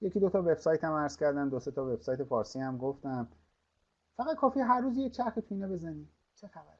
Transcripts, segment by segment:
یکی دو تا وبسایت هم عرض کردم دو سه تا وبسایت فارسی هم گفتم. فقط کافی هر روز یه چرخ تو اینا بزنی. چه خبره.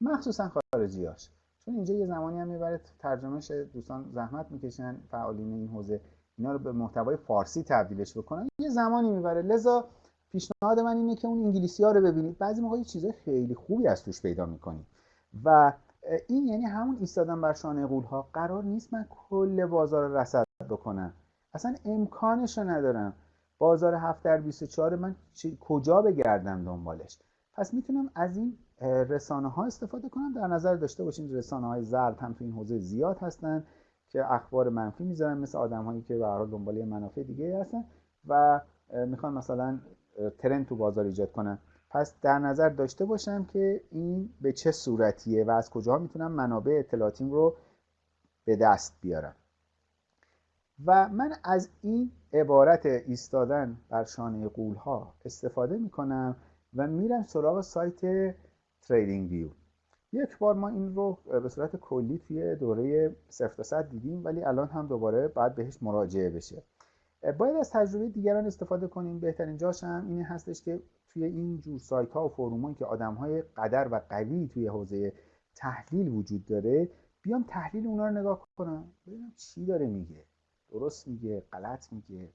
مخصوصا خارجیاش چون اینجا یه زمانی هم می‌بره ترجمهش دوستان زحمت می‌کشن فعالین این حوزه اینا رو به محتوای فارسی تبدیلش بکنن. یه زمانی می‌بره. لذا پیشنهاد من اینه که اون انگلیسی ها رو ببینید. بعضی موقع چیزای خیلی خوبی از توش پیدا می‌کنید. و این یعنی همون ایستادن بر شانه قول ها قرار نیست من کل بازار رصد بکنم اصلا امکانش رو ندارم. بازار 7 در 24 من کجا بگردم دنبالش؟ پس می‌تونم از این رسانه ها استفاده کنم. در نظر داشته باشین رسانه های زرد هم تو این حوزه زیاد هستن که اخبار منفی می‌ذارن مثل آدم هایی که به هر دنبال منافع دیگه هستن و می‌خوان مثلا ترند تو بازار ایجاد کنن. پس در نظر داشته باشم که این به چه صورتیه و از کجا می‌تونم منابع اطلاعاتیم رو به دست بیارم. و من از این عبارت ایستادن بر شانه قول ها استفاده می‌کنم و میرم سراغ سایت تریدینگ ویو. یک بار ما این رو به صورت کلی توی دوره 0 تا دیدیم ولی الان هم دوباره باید بهش مراجعه بشه. باید از تجربه دیگران استفاده کنیم. بهترین جاش هم این هستش که توی این جور سایت ها و فروم که آدم های قدر و قوی توی حوزه تحلیل وجود داره بیام تحلیل اونا رو نگاه کنم ببینم چی داره میگه. درست میگه غلط میگه.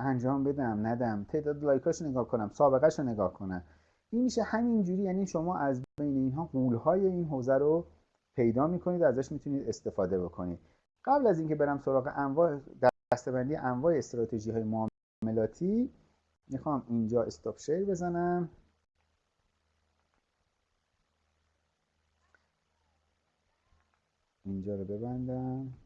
انجام بدم ندم. تعداد لایکاش نگاه کنم سابقهش رو نگاه کنم. این میشه همینجوری یعنی شما از بین اینها قولهای این حوزه رو پیدا می‌کنید ازش می‌تونید استفاده بکنید. قبل از اینکه برم سراغ انواع دستبندی انواع استراتژی های معاملاتی می‌خوام اینجا استاپ شیر بزنم. اینجا رو ببندم.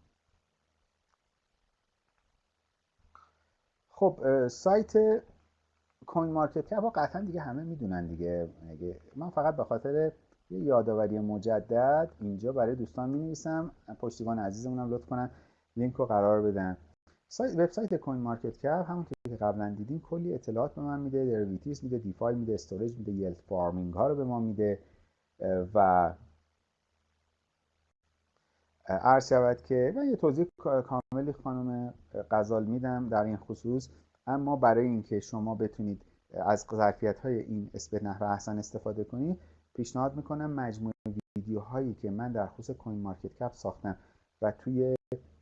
خب سایت کوین مارکت کپ قطعا دیگه همه می‌دونن دیگه. من فقط به خاطر یه یادآوری مجدد اینجا برای دوستان می نویسم پشتیبان عزیزمونم لطف کنن لینک رو قرار بدن. سایت وبسایت CoinMarketCap همون که قبلا دیدیم کلی اطلاعات به من میده. derivatives میده DeFi میده storage میده yield farming ها رو به ما میده و عرض شود که من یه توضیح کاملی خانم غزال میدم در این خصوص. اما برای اینکه شما بتونید از ظرفیت های این سایت به نحو احسن استفاده کنید پیشنهاد می‌کنم مجموعه ویدیوهایی که من در خصوص CoinMarketCap ساختم و توی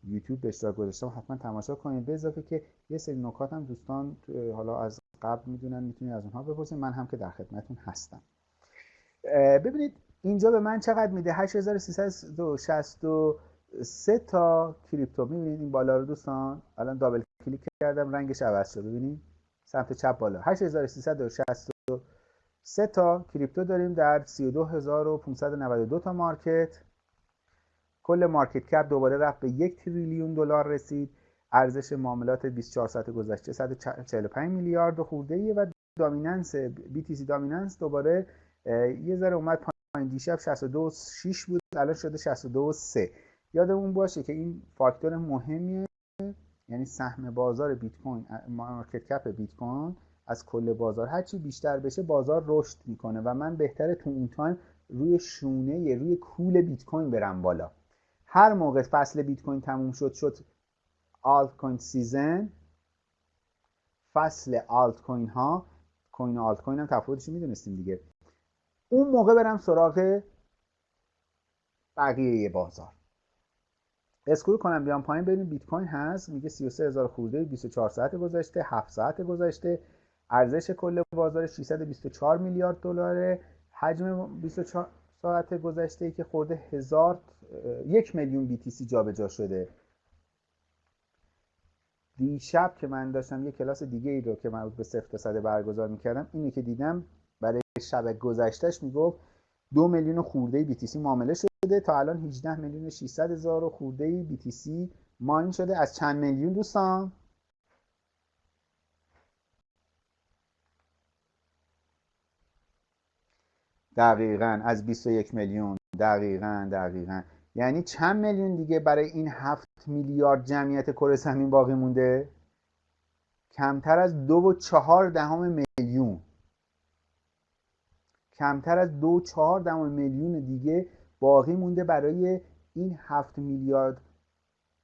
یوتیوب به اشتراک گذاشتم حتما تماشا کنید. به اضافه که یه سری نکات هم دوستان حالا از قبل می‌دونن می‌تونید از اونها بپرسید. من هم که در خدمتتون هستم. ببینید اینجا به من چقدر میده؟ 8363 تا crypto. می‌بینید این بالا رو دوستان؟ الان double click کردم رنگش عوض شد. ببینید؟ سمت چپ بالا. 8363 تا کریپتو داریم در 32592 تا مارکت. کل مارکت کپ دوباره رفت به یک تریلیون دلار رسید. ارزش معاملات 24 ساعت گذشته 145 میلیارد خورده و دامیننس BTC دامیننس دوباره یه ذره اومد دیشب 62.6 بود الان شده 62.3 یادمون باشه که این فاکتور مهمیه یعنی سهم بازار بیت coin market cap بیت کوین از کل بازار هرچی بیشتر بشه بازار رشد می‌کنه و من بهتره تو اون time روی شونه روی کول بیت کوین برم بالا. هر موقع فصل بیت کوین تموم شد شد altcoin season فصل آلت کوین ها coin آلت کوین هم تفاوتش می‌دونستیم دیگه. اون موقع برم سراغ بقیه بازار. اسکرول کنم بیام پایین ببینیم بیت کوین هست. میگه 33 هزار خورده 24 ساعت گذشته 7 ساعت گذشته. ارزش کل بازار 624 میلیارد دلاره. حجم 24 ساعت گذشته ای که خورده هزار یک میلیون BTC جابجا شده. دیشب که من داشتم یه کلاس دیگه ای رو که مربوط به صفر تا صده برگزار می‌کردم اینی که دیدم شب گذشتهش می‌گفت دو میلیون خورده BTC معامله شده. تا الان 18 میلیون 600 هزار خورده BTC ماین شده. از چند میلیون دوستان؟ دقیقا. از 21 میلیون. دقیقا دقیقا. یعنی چند میلیون دیگه برای این هفت میلیارد جمعیت کره زمین باقی مونده؟ کمتر از دو و چهار دهم میلیون. کمتر از دو چهار دهم میلیون دیگه باقی مونده برای این هفت میلیارد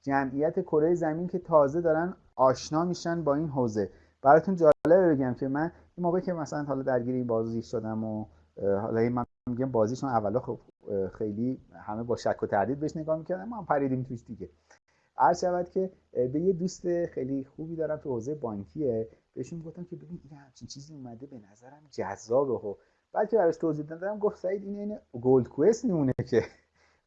جمعیت کره زمین که تازه دارن آشنا میشن با این حوزه. براتون جالبه بگم که من این موقع که مثلا حالا درگیر این بازی شدم و حالا این من میگم بازیشون اولا خب خیلی همه با شک و تردید بهش نگاه می‌کردن ما هم پریدیم توش دیگه. عرض شود که به یه دوست خیلی خوبی دارم تو حوزه بانکیه بهشون گفتم که ببین این همچین چیزی اومده به نظرم جذابه. و بعد که براش توضیح دادم گفت سعید این این گولد کوست میمونه که.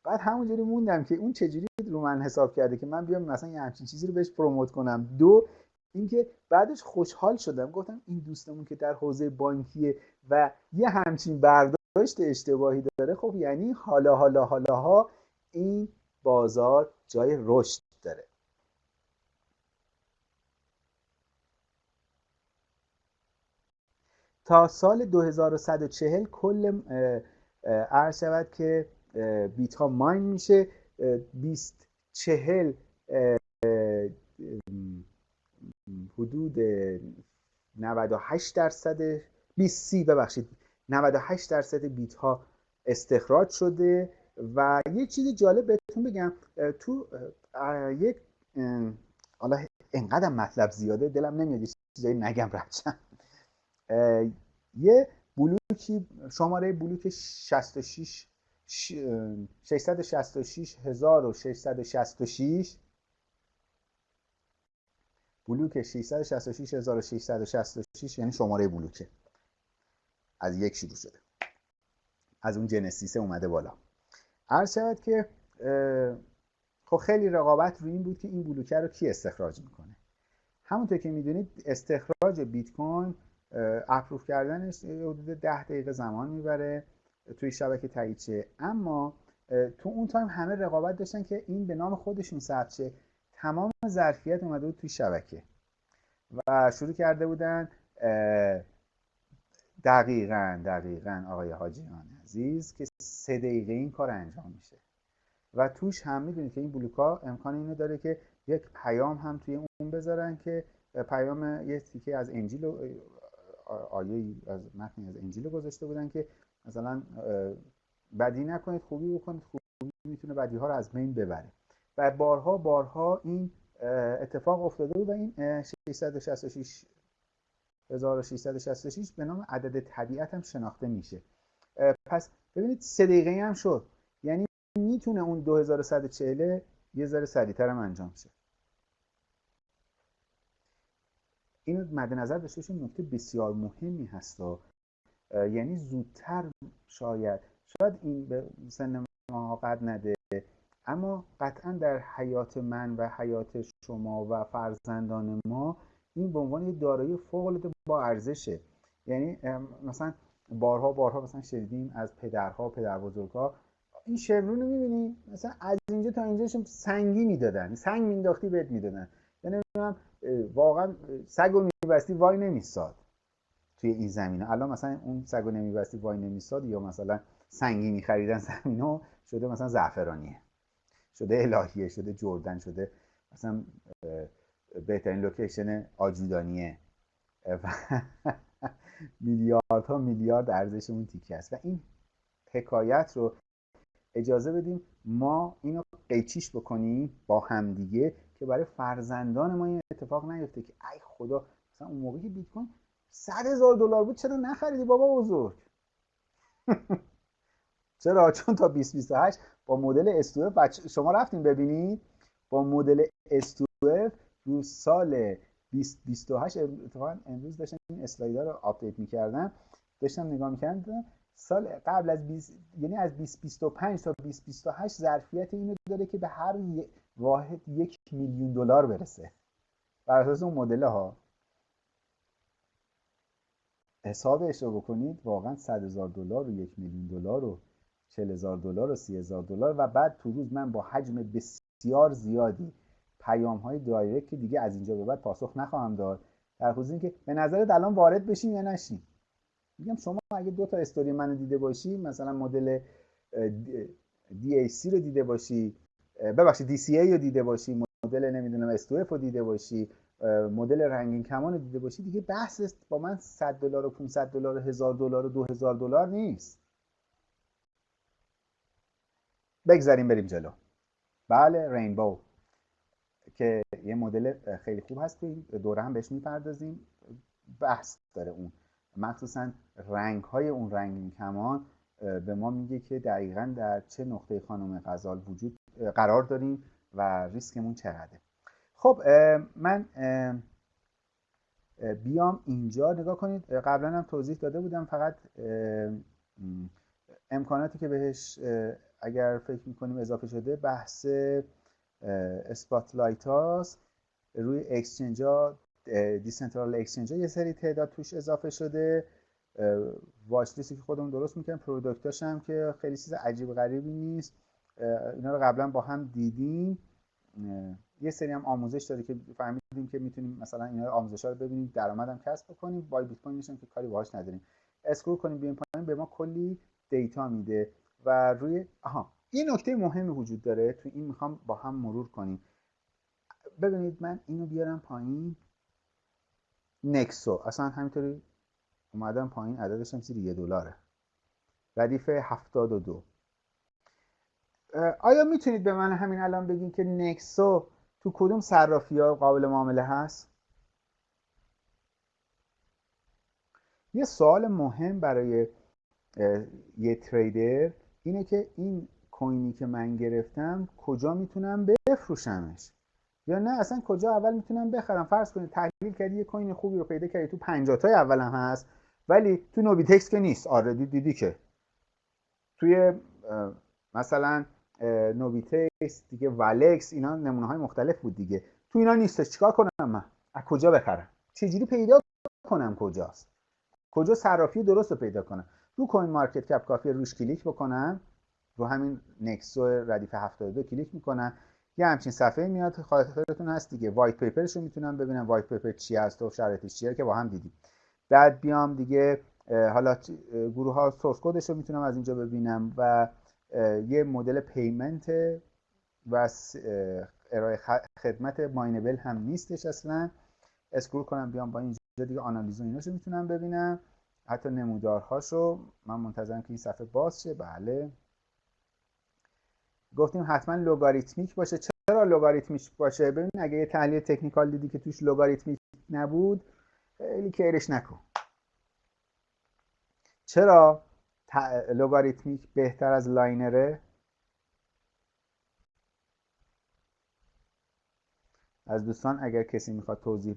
بعد همونجوری موندم که اون چجوری رو من حساب کرده که من بیام مثلا یه همچین چیزی رو بهش پروموت کنم. دو اینکه بعدش خوشحال شدم. گفتم این دوستمون که در حوزه بانکیه و یه همچین برداشت اشتباهی داره خب یعنی حالا حالا حالا ها این بازار جای رشد داره. تا سال 2140 کل عرض شود که بیت ها ماین میشه. 20 40 حدود 98 درصد 20 سی ببخشید 98 درصد بیت ها استخراج شده. و یه چیز جالب بهتون بگم تو یک حالا انقدر مطلب زیاده دلم نمیاد چیزایی نگم رچن یه بلوکی شماره بلوک 66 6666 بلوک 666666 یعنی شماره بلوکه. از یک شروع شده. از اون جنسیسه اومده بالا. عرض شود که خب خیلی رقابت روی این بود که این بلوکه رو کی استخراج می‌کنه؟ همونطور که می‌دونید استخراج بیت کوین اپروف کردنش حدود ده دقیقه زمان می‌بره توی شبکه تایید اما تو اون تایم همه رقابت داشتن که این به نام خودشون ثبت شه. تمام ظرفیت اومده بود توی شبکه. و شروع کرده بودن دقیقا دقیقا آقای حاجیان عزیز که سه دقیقه این کار انجام میشه. و توش هم می‌دونید که این بلوکا امکان اینو داره که یک پیام هم توی اون بذارن که پیام یه تیکه از انجیل آیه از متنی از انجیل گذاشته بودن که مثلا بدی نکنید خوبی بکنید خوبی می‌تونه بدی ها رو از بین ببره. و بارها بارها این اتفاق افتاده بود و این 666 1666 به نام عدد طبیعت هم شناخته میشه. پس ببینید سه دقیقه هم شد. یعنی می‌تونه اون 2140 یه ذره سریعتر هم انجام شه. اینو مد نظر داشته باشیم نکته بسیار مهمی هست یعنی زودتر شاید شاید این به سن ما قد نده اما قطعا در حیات من و حیات شما و فرزندان ما این به عنوان یه دارایی فوق با ارزشه. یعنی مثلا بارها بارها مثلا شنیدیم از پدرها پدر بزرگها این شمرون رو می‌بینی؟ مثلا از اینجا تا اینجا سنگی می‌دادن سنگ مینداختی بهت می‌دادن. یعنی واقعا سگ و میبستی وای نمیستاد توی این زمینه. الان مثلا اون سگ و نمیبستی وای نمیستاد یا مثلا سنگی میخریدن زمینه شده مثلا زعفرانیه شده الهیه شده جردن شده مثلا بهترین لوکیشن آجودانیه. و میلیاردها میلیارد ارزش اون تیکه است. و این حکایت رو اجازه بدیم ما اینو قیچیش بکنیم با همدیگه که برای فرزندان ما این اتفاق نیفته که ای خدا مثلا اون موقعی بیت کوین 100 هزار دلار بود چرا نخریدی بابا بزرگ؟ چرا؟ چون تا 2028 با مدل S2F بچه شما رفتین ببینید با مدل S2F رو سال 2028 اتفاقا امروز داشتم این slider رو update می‌کردم. داشتم نگاه می‌کردم سال قبل از 20 یعنی از 2025 تا 2028 ظرفیت اینو داره که به هر واحد یک میلیون دلار برسه. بر اساس اون مدل ها. حسابش رو بکنید واقعا 100 هزار دلار و یک میلیون دلار و 40 هزار دلار و 30 هزار دلار و بعد تو روز من با حجم بسیار زیادی پیام های دایرکت که دیگه از اینجا به بعد پاسخ نخواهم داد. در خصوص اینکه به نظرت الان وارد بشیم یا نشیم؟ میگم شما اگه دو تا استوری منو دیده باشی مثلا مدل DAC رو دیده باشی ببخشید DCA رو دیده باشی مدل نمی‌دونم استوف رو دیده باشی مدل رنگین کمان رو دیده باشی دیگه بحث با من 100 دلار و 500 دلار و 1000 دلار و 2000 دلار نیست. بگذاریم بریم جلو. بله رینبو که یه مدل خیلی خوب هست که دوره هم بهش می‌پردازیم. بحث داره اون. مخصوصا رنگ های اون رنگین کمان به ما میگه که دقیقا در چه نقطه خانم غزال وجود قرار داریم. و ریسکمون چقدره. خب من بیام اینجا. نگاه کنید قبلا هم توضیح داده بودم فقط امکاناتی که بهش اگر فکر می‌کنیم اضافه شده بحث spotlight هاست. روی exchange ها decentral exchange یه سری تعداد توش اضافه شده. watch که خودمون درست می‌کنیم product اش هم که خیلی چیز عجیب غریبی نیست. اینا رو قبلا با هم دیدیم. یه سری هم آموزش داره که فهمیدیم که می‌تونیم مثلا اینا آموزش ها رو ببینیم درآمدم کسب کنیم با بیت کوین که کاری باهاش نداریم. scroll کنیم بیایم پایین به ما کلی data میده و روی آها یه نکته مهمی وجود داره تو این می‌خوام با هم مرور کنیم. ببینید من اینو بیارم پایین. نکسو. اصلا همینطوری اومدم پایین عددش هم زیر یه دلاره. ردیف 72 آیا می‌تونید به من همین الان بگین که نکسو تو کدوم صرافی ها قابل معامله هست؟ یه سوال مهم برای یه تریدر اینه که این کوینی که من گرفتم کجا می‌تونم بفروشمش؟ یا نه اصلا کجا اول می‌تونم بخرم؟ فرض کنید تحلیل کردی یه coin خوبی رو پیدا کردی تو 50 تای اول هست ولی تو نوبیتکس که نیست. آردی دیدی که. توی مثلا نوبیتکس دیگه والکس اینا نمونه های مختلف بود دیگه. تو اینا نیستش. چیکار کنم من؟ از کجا بخرم؟ چجوری پیدا کنم کجاست؟ کجا صرافی درست رو پیدا کنم؟ رو CoinMarketCap کافی روش کلیک بکنم. رو همین Nexo ردیف 72 کلیک می‌کنم. یه همچین صفحه میاد. خاطرتون هست دیگه. white paper ش رو می‌تونم ببینم. white paper چی هست و شرایطش چیه که با هم دیدیم. بعد بیام دیگه حالا گروه ها source code ش رو می‌تونم از اینجا ببینم و یه مدل payment و ارائه خدمت minable هم نیستش اصلا. scroll کنم بیام با اینجا دیگه آنالیز و ایناشو می‌تونم ببینم. حتی نمودارهاشو من منتظرم که این صفحه باز شه. بله. گفتیم حتما لوگاریتمیک باشه. چرا لوگاریتمیک باشه؟ ببین اگه یه تحلیل technical دیدی که توش لوگاریتمیک نبود خیلی care ش نکن. چرا؟ لوگاریتمیک بهتر از linear ه؟ از دوستان اگر کسی می‌خواد توضیح